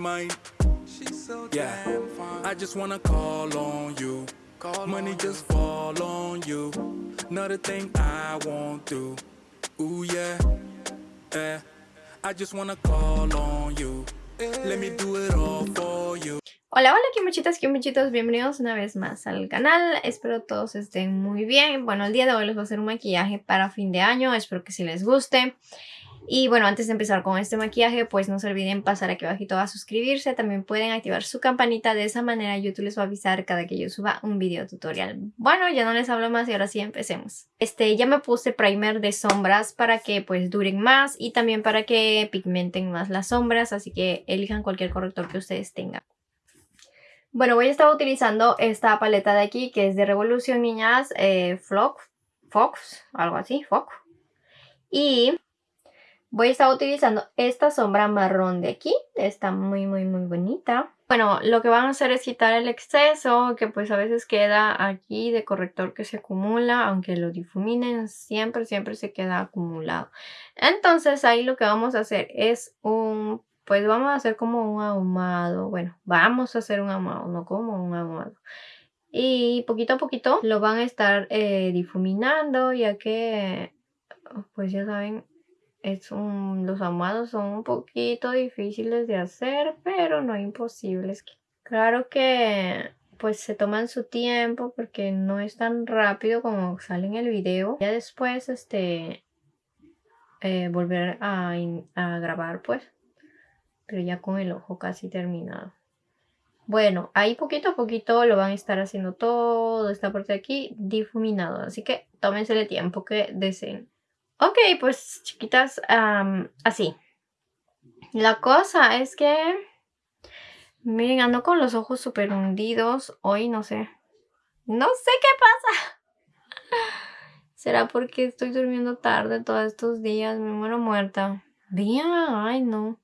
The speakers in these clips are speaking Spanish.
mine. Yeah, I just wanna call on you. Money just fall on you. Not a thing I won't do. Ooh yeah, eh. I just wanna call on you. Let me do it all for you. Hola, hola Kimuchitas, Kimuchitos, bienvenidos una vez más al canal, espero todos estén muy bien. Bueno, el día de hoy les voy a hacer un maquillaje para fin de año, espero que si les guste. Y bueno, antes de empezar con este maquillaje, pues no se olviden pasar aquí abajito a suscribirse. También pueden activar su campanita. De esa manera YouTube les va a avisar cada que yo suba un video tutorial. Bueno, ya no les hablo más y ahora sí empecemos. Este, ya me puse primer de sombras para que pues duren más y también para que pigmenten más las sombras. Así que elijan cualquier corrector que ustedes tengan. Bueno, voy a estar utilizando esta paleta de aquí que es de Revolución Niñas eh, Flock, Fox, algo así, Fox. Y voy a estar utilizando esta sombra marrón de aquí. Está muy, muy, muy bonita. Bueno, lo que van a hacer es quitar el exceso que pues a veces queda aquí de corrector que se acumula. Aunque lo difuminen, siempre, siempre se queda acumulado. Entonces ahí lo que vamos a hacer es un pues vamos a hacer como un ahumado. Bueno, vamos a hacer un ahumado, no como un ahumado. Y poquito a poquito lo van a estar eh, difuminando, ya que, pues ya saben, es un, los ahumados son un poquito difíciles de hacer, pero no imposibles. Claro que pues se toman su tiempo porque no es tan rápido como sale en el video. Ya después, este, eh, volver a, a grabar pues pero ya con el ojo casi terminado. Bueno, ahí poquito a poquito lo van a estar haciendo todo esta parte de aquí difuminado. Así que tómense el tiempo que deseen. Ok, pues chiquitas, así. La cosa es que... Miren, ando con los ojos súper hundidos. Hoy no sé. No sé qué pasa. ¿Será porque estoy durmiendo tarde todos estos días? Me muero muerta. Bien, ay no.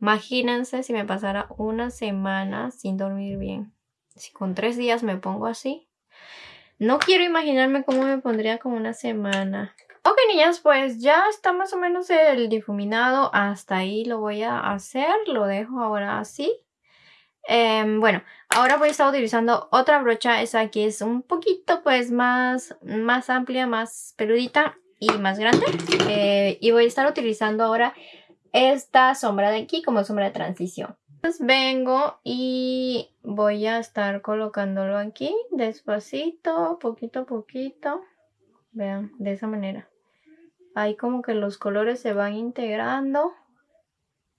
Imagínense si me pasara una semana sin dormir bien. Si con tres días me pongo así. No quiero imaginarme cómo me pondría con una semana. Ok, niñas, pues ya está más o menos el difuminado. Hasta ahí lo voy a hacer. Lo dejo ahora así. Em, bueno, ahora voy a estar utilizando otra brocha. Esa aquí es un poquito pues más, más amplia, más peludita y más grande. Eh, y voy a estar utilizando ahora esta sombra de aquí como sombra de transición. Entonces vengo y voy a estar colocándolo aquí despacito, poquito a poquito. Vean, de esa manera. Ahí como que los colores se van integrando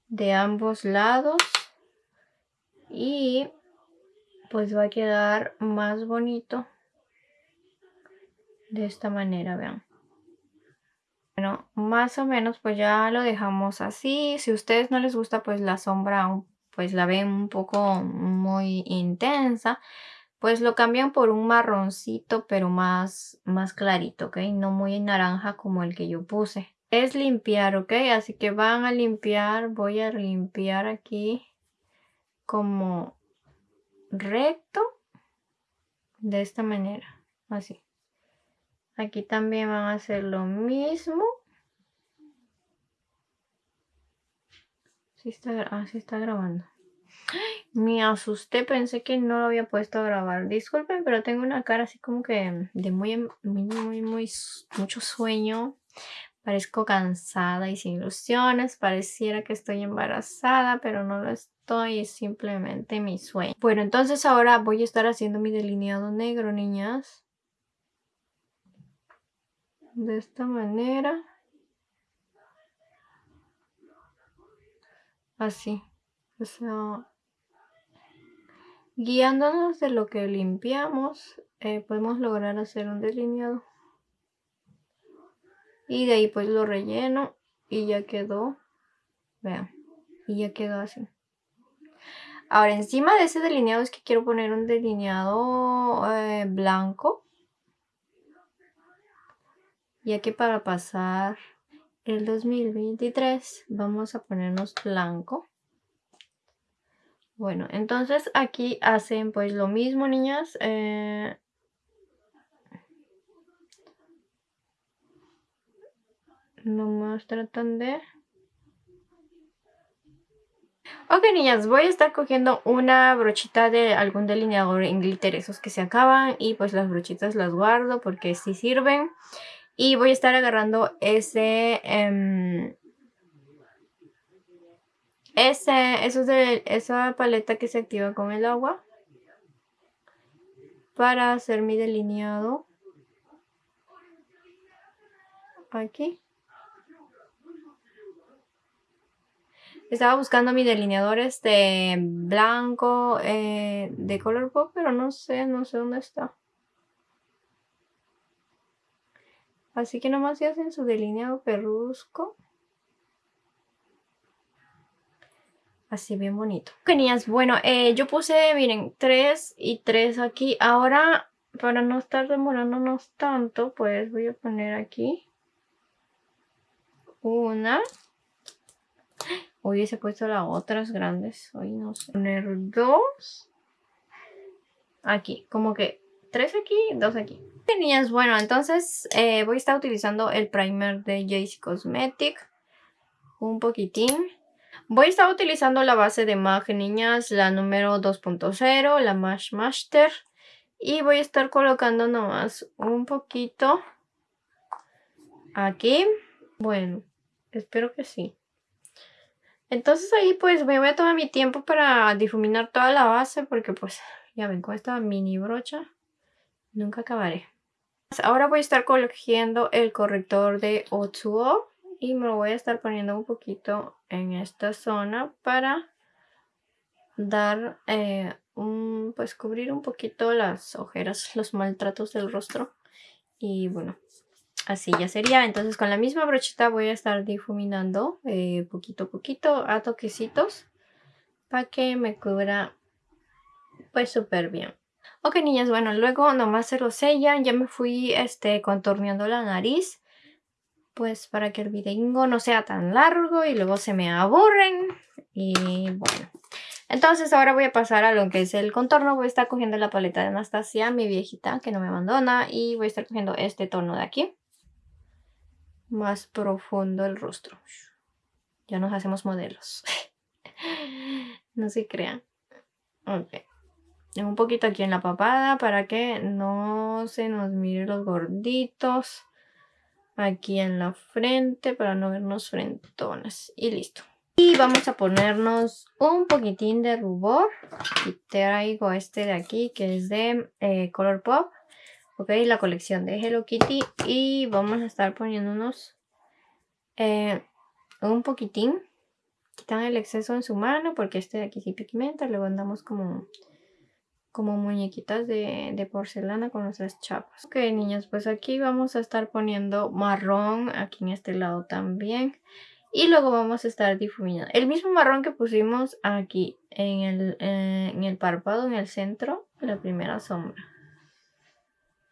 de ambos lados. Y pues va a quedar más bonito de esta manera, vean. Bueno, más o menos pues ya lo dejamos así. Si a ustedes no les gusta pues la sombra pues la ven un poco muy intensa, pues lo cambian por un marroncito pero más, más clarito, ¿ok? No muy naranja como el que yo puse. Es limpiar, ¿ok? Así que van a limpiar, voy a limpiar aquí como recto de esta manera, así. Aquí también van a hacer lo mismo. Sí está, ah, está grabando. Me asusté, pensé que no lo había puesto a grabar. Disculpen, pero tengo una cara así como que de muy, muy, muy, muy mucho sueño. Parezco cansada y sin ilusiones. Pareciera que estoy embarazada, pero no lo estoy. Es simplemente mi sueño. Bueno, entonces ahora voy a estar haciendo mi delineado negro, niñas de esta manera. Así. O sea, guiándonos de lo que limpiamos, eh, podemos lograr hacer un delineado. Y de ahí pues lo relleno y ya quedó. Vean. Y ya quedó así. Ahora encima de ese delineado es que quiero poner un delineado eh, blanco ya que para pasar el 2023 vamos a ponernos blanco. Bueno, entonces aquí hacen pues lo mismo, niñas. Eh, nomás tratan de... Ok niñas, voy a estar cogiendo una brochita de algún delineador en glitter, esos que se acaban. Y pues las brochitas las guardo porque sí sirven. Y voy a estar agarrando ese... Em, ese, eso de esa paleta que se activa con el agua. Para hacer mi delineado. Aquí. Estaba buscando mi delineador este blanco eh, de color pop, pero no sé, no sé dónde está. Así que nomás se hacen su delineado perrusco. Así bien bonito. Genial. Bueno, eh, yo puse, miren, tres y tres aquí. Ahora, para no estar demorándonos tanto, pues voy a poner aquí una Hubiese puesto las otras grandes. Hoy no sé. Poner dos. Aquí. Como que tres aquí, dos aquí. Tenías, bueno, entonces eh, voy a estar utilizando el primer de JC Cosmetic. Un poquitín. Voy a estar utilizando la base de MAG, niñas, la número 2.0, la Mash Master. Y voy a estar colocando nomás un poquito aquí. Bueno, espero que sí. Entonces ahí pues me voy a tomar mi tiempo para difuminar toda la base porque pues ya ven con esta mini brocha nunca acabaré. Ahora voy a estar cogiendo el corrector de Otsuo y me lo voy a estar poniendo un poquito en esta zona para dar eh, un pues cubrir un poquito las ojeras, los maltratos del rostro y bueno Así ya sería. Entonces con la misma brochita voy a estar difuminando eh, poquito a poquito a toquecitos para que me cubra pues súper bien. Ok niñas, bueno, luego nomás se lo sellan. Ya me fui este, contorneando la nariz. Pues para que el video no sea tan largo y luego se me aburren. Y bueno. Entonces ahora voy a pasar a lo que es el contorno. Voy a estar cogiendo la paleta de Anastasia, mi viejita, que no me abandona. Y voy a estar cogiendo este tono de aquí más profundo el rostro. Ya nos hacemos modelos. no se crean. Ok. Un poquito aquí en la papada para que no se nos mire los gorditos. Aquí en la frente para no vernos frentones. Y listo. Y vamos a ponernos un poquitín de rubor. Y traigo este de aquí que es de eh, Color Pop ok la colección de Hello Kitty y vamos a estar poniéndonos eh, un poquitín quitan el exceso en su mano porque este de aquí sí pigmenta luego andamos como como muñequitas de, de, porcelana con nuestras chapas. Ok, niñas, pues aquí vamos a estar poniendo marrón, aquí en este lado también. Y luego vamos a estar difuminando. El mismo marrón que pusimos aquí en el, eh, en el párpado, en el centro, la primera sombra.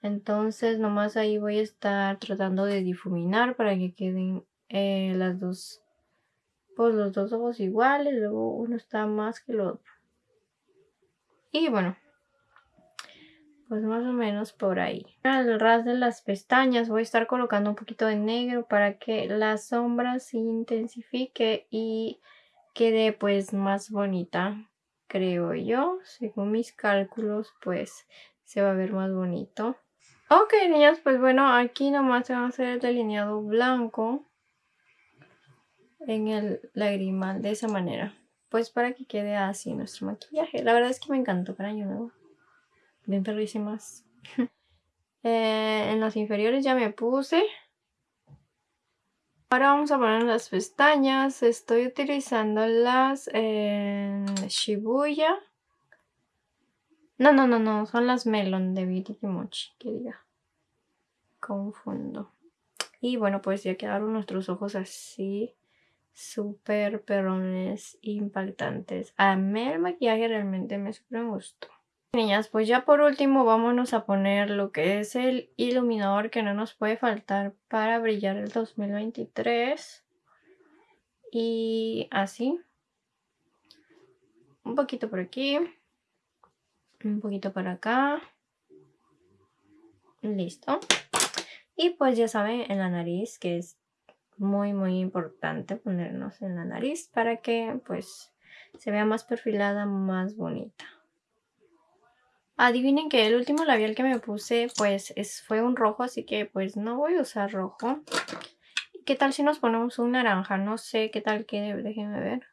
Entonces nomás ahí voy a estar tratando de difuminar para que queden eh, las dos, pues los dos ojos iguales, luego uno está más que el otro. Y bueno, pues más o menos por ahí. Al ras de las pestañas voy a estar colocando un poquito de negro para que la sombra se intensifique y quede pues más bonita, creo yo. Según mis cálculos pues se va a ver más bonito. Ok, niñas, pues bueno, aquí nomás se va a hacer el delineado blanco en el lagrimal de esa manera. Pues para que quede así nuestro maquillaje. La verdad es que me encantó para año nuevo. Bien perrísimas. Eh, en los inferiores ya me puse. Ahora vamos a poner las pestañas. Estoy utilizando las eh, Shibuya no, no, no, no. Son las melon de Beauty Kimochi, que diga. Confundo. Y bueno, pues ya quedaron nuestros ojos así. Súper perrones, impactantes. A mí el maquillaje realmente me súper gustó. Niñas, pues ya por último vámonos a poner lo que es el iluminador que no nos puede faltar para brillar el 2023. Y así. Un poquito por aquí un poquito para acá listo y pues ya saben en la nariz que es muy muy importante ponernos en la nariz para que pues se vea más perfilada, más bonita. Adivinen que el último labial que me puse pues es, fue un rojo, así que pues no voy a usar rojo. ¿Qué tal si nos ponemos un naranja? No sé qué tal quede, déjenme ver.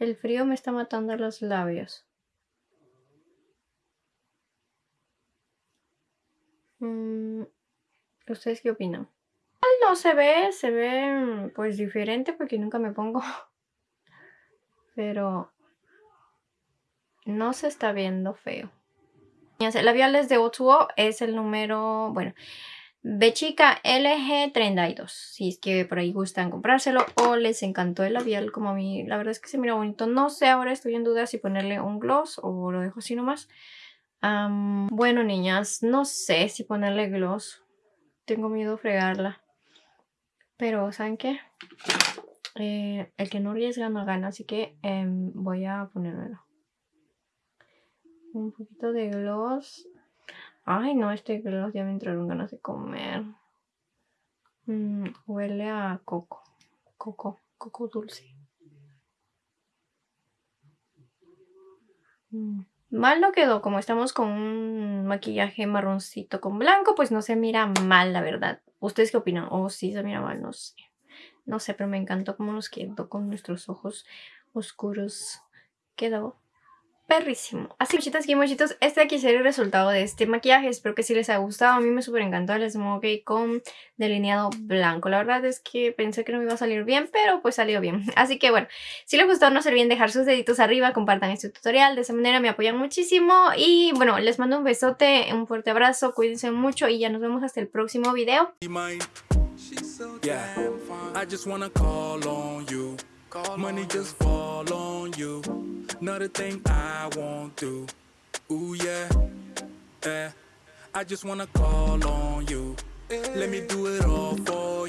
El frío me está matando los labios. Mm, ¿Ustedes qué opinan? No se ve, se ve pues diferente porque nunca me pongo. Pero no se está viendo feo. El labial es de Otuo es el número, bueno, B chica LG32. Si es que por ahí gustan comprárselo o les encantó el labial como a mí. La verdad es que se mira bonito. No sé, ahora estoy en duda si ponerle un gloss o lo dejo así nomás. bueno, niñas, no sé si ponerle gloss. Tengo miedo a fregarla. Pero, ¿saben qué? Eh, el que no arriesga no gana, así que em, voy a ponérmelo un poquito de gloss. Ay, no, este gloss ya me entraron ganas de comer. Mm, huele a coco. Coco, coco dulce. Mm, mal no quedó, como estamos con un maquillaje marroncito con blanco, pues no se mira mal, la verdad. ¿Ustedes qué opinan? Oh, sí, se mira mal, no sé. No sé, pero me encantó cómo nos quedó con nuestros ojos oscuros. Quedó perrísimo. Así, y mochitos, este aquí sería el resultado de este maquillaje. Espero que sí les haya gustado. A mí me súper encantó el smokey con delineado blanco. La verdad es que pensé que no me iba a salir bien, pero pues salió bien. Así que bueno, si les gustó no se olviden dejar sus deditos arriba, compartan este tutorial. De esa manera me apoyan muchísimo. Y bueno, les mando un besote, un fuerte abrazo, cuídense mucho y ya nos vemos hasta el próximo video. Money just fall on you. Another thing I won't do. Ooh yeah, yeah. I just wanna call on you. Let me do it all for